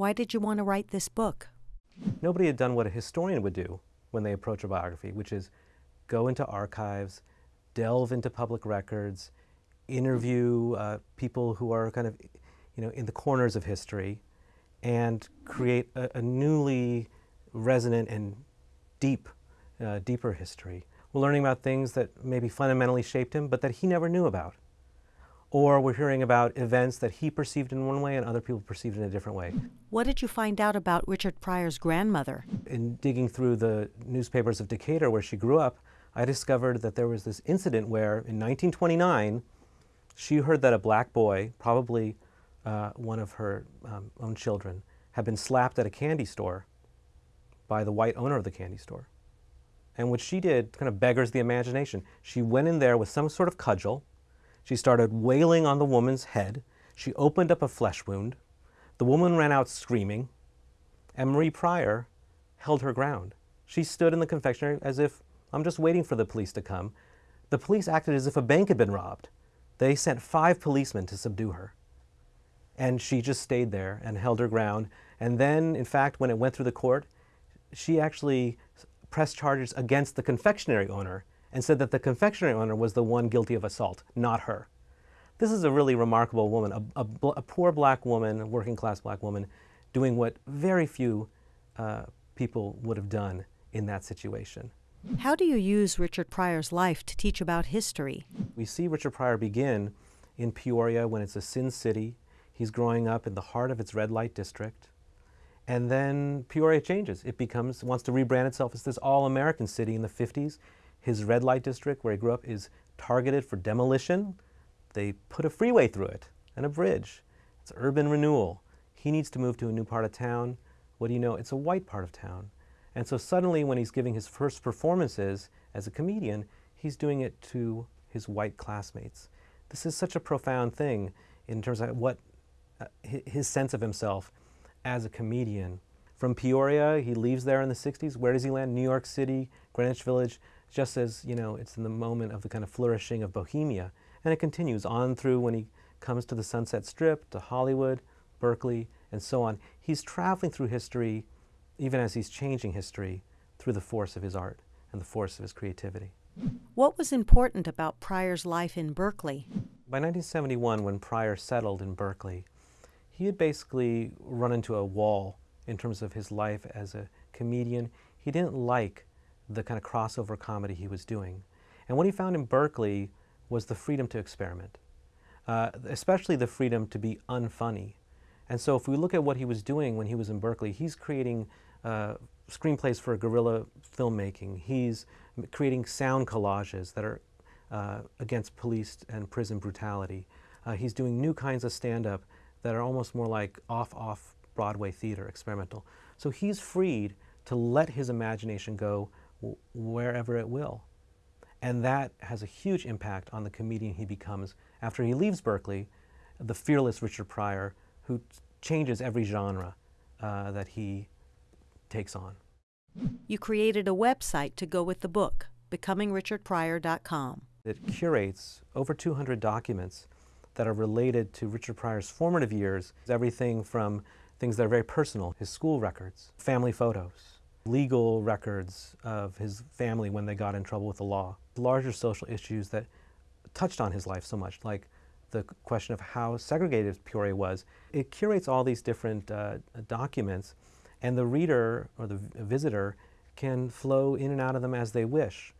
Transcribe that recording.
Why did you want to write this book? Nobody had done what a historian would do when they approach a biography, which is go into archives, delve into public records, interview uh, people who are kind of, you know, in the corners of history, and create a, a newly resonant and deep, uh, deeper history. We're learning about things that maybe fundamentally shaped him, but that he never knew about. Or we're hearing about events that he perceived in one way and other people perceived in a different way. What did you find out about Richard Pryor's grandmother? In digging through the newspapers of Decatur, where she grew up, I discovered that there was this incident where in 1929, she heard that a black boy, probably uh, one of her um, own children, had been slapped at a candy store by the white owner of the candy store. And what she did kind of beggars the imagination. She went in there with some sort of cudgel, she started wailing on the woman's head. She opened up a flesh wound. The woman ran out screaming, and Marie Pryor held her ground. She stood in the confectionery as if, I'm just waiting for the police to come. The police acted as if a bank had been robbed. They sent five policemen to subdue her. And she just stayed there and held her ground. And then, in fact, when it went through the court, she actually pressed charges against the confectionery owner and said that the confectionery owner was the one guilty of assault, not her. This is a really remarkable woman, a, a, a poor black woman, a working class black woman, doing what very few uh, people would have done in that situation. How do you use Richard Pryor's life to teach about history? We see Richard Pryor begin in Peoria when it's a sin city. He's growing up in the heart of its red light district. And then Peoria changes. It becomes, wants to rebrand itself as this all-American city in the 50s. His red light district, where he grew up, is targeted for demolition. They put a freeway through it and a bridge. It's urban renewal. He needs to move to a new part of town. What do you know? It's a white part of town. And so suddenly when he's giving his first performances as a comedian, he's doing it to his white classmates. This is such a profound thing in terms of what uh, his sense of himself as a comedian. From Peoria, he leaves there in the 60s. Where does he land? New York City, Greenwich Village just as, you know, it's in the moment of the kind of flourishing of Bohemia. And it continues on through when he comes to the Sunset Strip, to Hollywood, Berkeley, and so on. He's traveling through history, even as he's changing history, through the force of his art and the force of his creativity. What was important about Pryor's life in Berkeley? By 1971, when Pryor settled in Berkeley, he had basically run into a wall in terms of his life as a comedian. He didn't like the kind of crossover comedy he was doing. And what he found in Berkeley was the freedom to experiment, uh, especially the freedom to be unfunny. And so if we look at what he was doing when he was in Berkeley, he's creating uh, screenplays for guerrilla filmmaking. He's creating sound collages that are uh, against police and prison brutality. Uh, he's doing new kinds of stand-up that are almost more like off-off Broadway theater, experimental. So he's freed to let his imagination go wherever it will. And that has a huge impact on the comedian he becomes after he leaves Berkeley, the fearless Richard Pryor, who changes every genre uh, that he takes on. You created a website to go with the book, becomingrichardpryor.com. It curates over 200 documents that are related to Richard Pryor's formative years, everything from things that are very personal, his school records, family photos, legal records of his family when they got in trouble with the law, larger social issues that touched on his life so much, like the question of how segregated Peoria was. It curates all these different uh, documents, and the reader or the visitor can flow in and out of them as they wish.